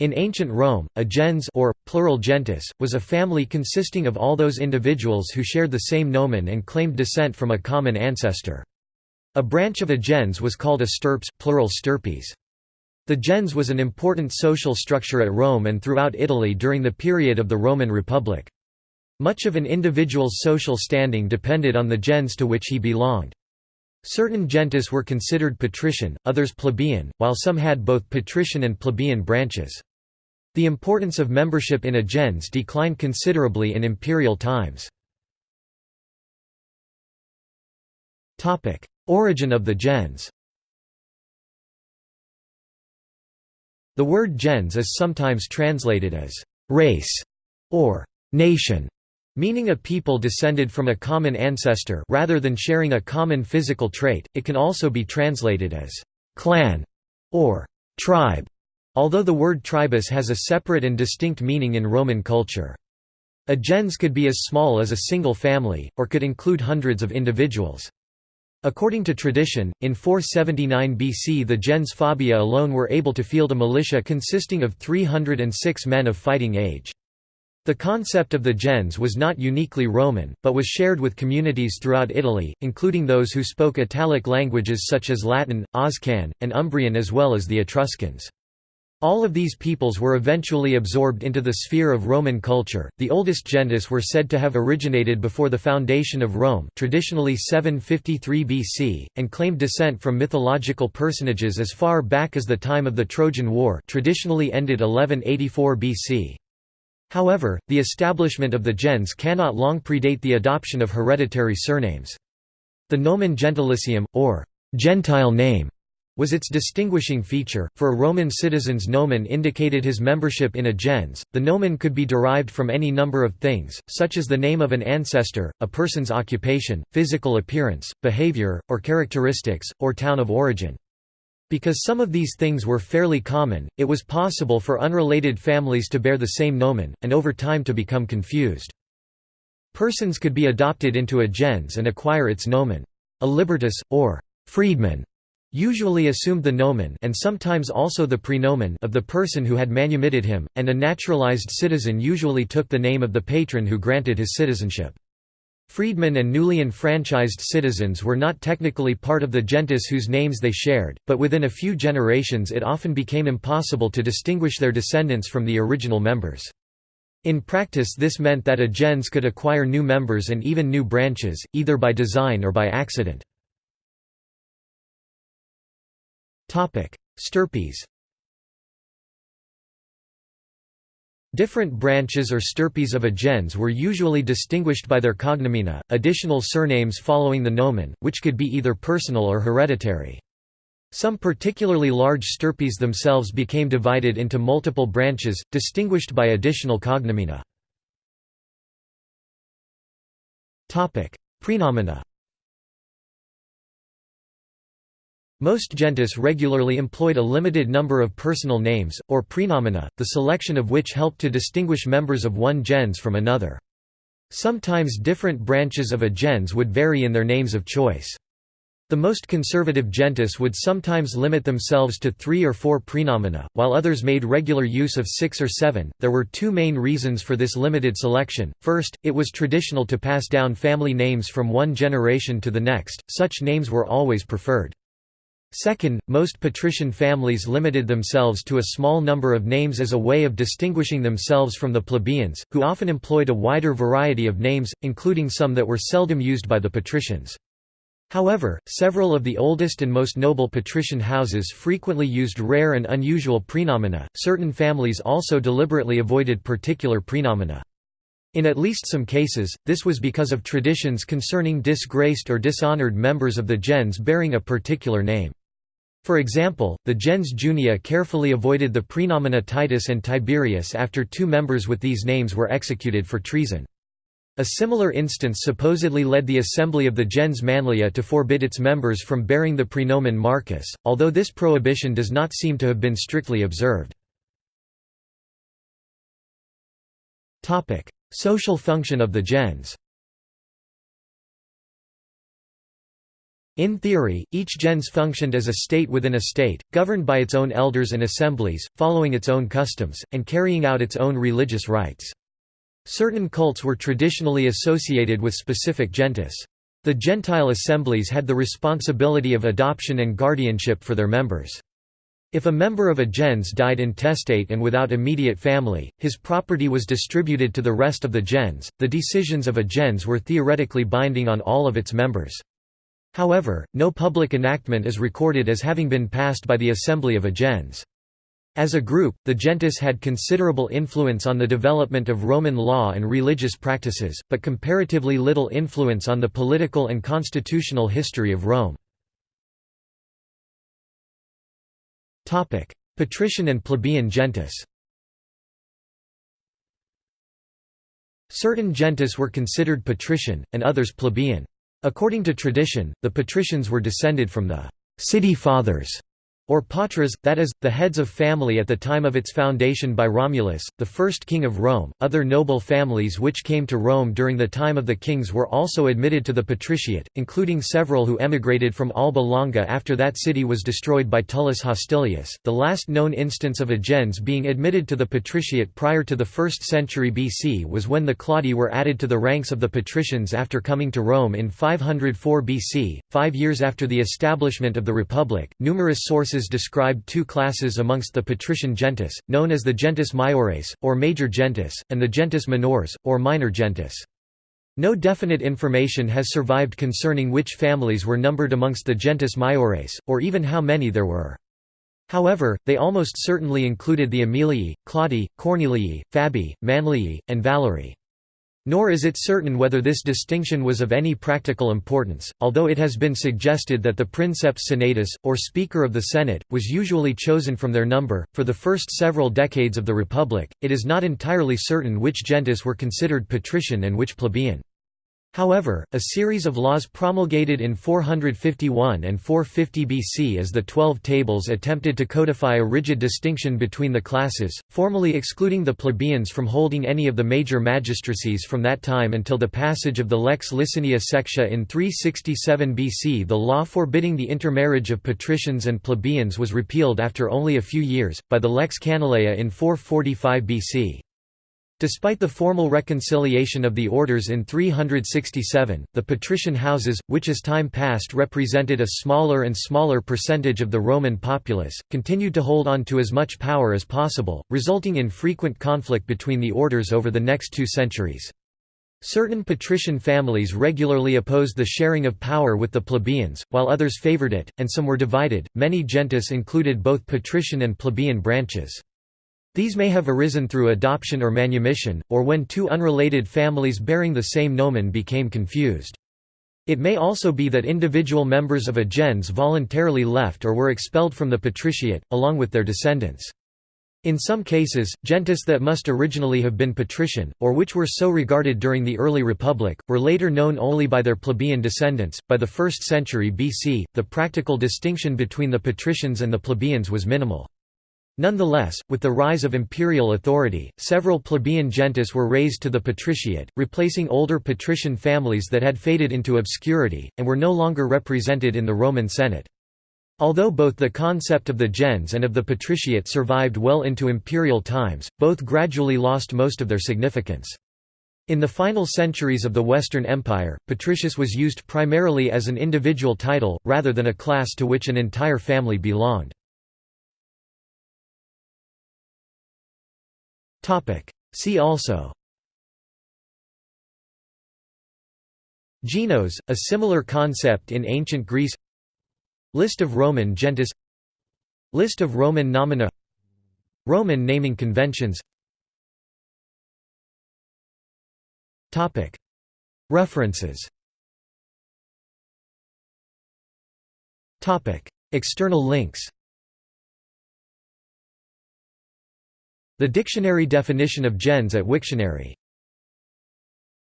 In ancient Rome, a gens or, plural gentes, was a family consisting of all those individuals who shared the same nomen and claimed descent from a common ancestor. A branch of a gens was called a stirpes, plural stirpes. The gens was an important social structure at Rome and throughout Italy during the period of the Roman Republic. Much of an individual's social standing depended on the gens to which he belonged. Certain gentes were considered patrician, others plebeian, while some had both patrician and plebeian branches. The importance of membership in a gens declined considerably in imperial times. Origin of the gens The word gens is sometimes translated as «race» or «nation», Meaning a people descended from a common ancestor rather than sharing a common physical trait, it can also be translated as «clan» or «tribe», although the word tribus has a separate and distinct meaning in Roman culture. A gens could be as small as a single family, or could include hundreds of individuals. According to tradition, in 479 BC the gens Fabia alone were able to field a militia consisting of 306 men of fighting age. The concept of the gens was not uniquely Roman, but was shared with communities throughout Italy, including those who spoke Italic languages such as Latin, Oscan, and Umbrian as well as the Etruscans. All of these peoples were eventually absorbed into the sphere of Roman culture. The oldest gentes were said to have originated before the foundation of Rome, traditionally 753 BC, and claimed descent from mythological personages as far back as the time of the Trojan War, traditionally ended 1184 BC. However, the establishment of the gens cannot long predate the adoption of hereditary surnames. The nomen gentilicium, or «gentile name», was its distinguishing feature. For a Roman citizen's nomen indicated his membership in a gens. The nomen could be derived from any number of things, such as the name of an ancestor, a person's occupation, physical appearance, behavior, or characteristics, or town of origin. Because some of these things were fairly common, it was possible for unrelated families to bear the same nomen, and over time to become confused. Persons could be adopted into a gens and acquire its nomen. A libertus, or freedman, usually assumed the nomen and sometimes also the praenomen of the person who had manumitted him, and a naturalized citizen usually took the name of the patron who granted his citizenship. Freedmen and newly enfranchised citizens were not technically part of the gentes whose names they shared, but within a few generations it often became impossible to distinguish their descendants from the original members. In practice this meant that a gens could acquire new members and even new branches, either by design or by accident. Stirpes Different branches or stirpes of a gens were usually distinguished by their cognomina, additional surnames following the nomen, which could be either personal or hereditary. Some particularly large stirpes themselves became divided into multiple branches, distinguished by additional cognomina. Praenomina Most gentes regularly employed a limited number of personal names, or praenomina, the selection of which helped to distinguish members of one gens from another. Sometimes different branches of a gens would vary in their names of choice. The most conservative gentes would sometimes limit themselves to three or four praenomina, while others made regular use of six or seven. There were two main reasons for this limited selection. First, it was traditional to pass down family names from one generation to the next, such names were always preferred. Second, most patrician families limited themselves to a small number of names as a way of distinguishing themselves from the plebeians, who often employed a wider variety of names, including some that were seldom used by the patricians. However, several of the oldest and most noble patrician houses frequently used rare and unusual praenomina. Certain families also deliberately avoided particular praenomina. In at least some cases, this was because of traditions concerning disgraced or dishonored members of the gens bearing a particular name. For example, the gens Junia carefully avoided the praenomina Titus and Tiberius after two members with these names were executed for treason. A similar instance supposedly led the assembly of the gens Manlia to forbid its members from bearing the praenomen Marcus, although this prohibition does not seem to have been strictly observed. Social function of the gens In theory, each gens functioned as a state within a state, governed by its own elders and assemblies, following its own customs, and carrying out its own religious rites. Certain cults were traditionally associated with specific gentes. The Gentile assemblies had the responsibility of adoption and guardianship for their members. If a member of a gens died intestate and without immediate family, his property was distributed to the rest of the gens. The decisions of a gens were theoretically binding on all of its members. However, no public enactment is recorded as having been passed by the assembly of a gens. As a group, the gentes had considerable influence on the development of Roman law and religious practices, but comparatively little influence on the political and constitutional history of Rome. Patrician and plebeian gentes Certain gentes were considered patrician, and others plebeian. According to tradition, the patricians were descended from the «city fathers» or patres, that is, the heads of family at the time of its foundation by Romulus, the first king of Rome. Other noble families which came to Rome during the time of the kings were also admitted to the patriciate, including several who emigrated from Alba Longa after that city was destroyed by Tullus Hostilius. The last known instance of a gens being admitted to the patriciate prior to the 1st century BC was when the Claudii were added to the ranks of the patricians after coming to Rome in 504 BC, five years after the establishment of the Republic. Numerous sources sources describe two classes amongst the patrician gentes, known as the gentes maiores, or major gentes, and the gentes minores, or minor gentes. No definite information has survived concerning which families were numbered amongst the gentes maiores, or even how many there were. However, they almost certainly included the Aemilii, Claudii, Cornelii, Fabii, Manlii, and Valerii. Nor is it certain whether this distinction was of any practical importance, although it has been suggested that the princeps senatus, or Speaker of the Senate, was usually chosen from their number. For the first several decades of the Republic, it is not entirely certain which gentes were considered patrician and which plebeian. However, a series of laws promulgated in 451 and 450 BC as the Twelve Tables attempted to codify a rigid distinction between the classes, formally excluding the plebeians from holding any of the major magistracies from that time until the passage of the Lex Licinia Sextia in 367 BC. The law forbidding the intermarriage of patricians and plebeians was repealed after only a few years, by the Lex Canuleia in 445 BC. Despite the formal reconciliation of the orders in 367, the patrician houses, which as time passed represented a smaller and smaller percentage of the Roman populace, continued to hold on to as much power as possible, resulting in frequent conflict between the orders over the next two centuries. Certain patrician families regularly opposed the sharing of power with the plebeians, while others favored it, and some were divided. Many gentes included both patrician and plebeian branches. These may have arisen through adoption or manumission, or when two unrelated families bearing the same nomen became confused. It may also be that individual members of a gens voluntarily left or were expelled from the patriciate, along with their descendants. In some cases, gentes that must originally have been patrician, or which were so regarded during the early republic, were later known only by their plebeian descendants. By the 1st century BC, the practical distinction between the patricians and the plebeians was minimal. Nonetheless, with the rise of imperial authority, several plebeian gentes were raised to the patriciate, replacing older patrician families that had faded into obscurity, and were no longer represented in the Roman Senate. Although both the concept of the gens and of the patriciate survived well into imperial times, both gradually lost most of their significance. In the final centuries of the Western Empire, patricius was used primarily as an individual title, rather than a class to which an entire family belonged. See also. Genos, a similar concept in ancient Greece. List of Roman gentes. List of Roman nomina. Roman naming conventions. References. External links The dictionary definition of gens at Wiktionary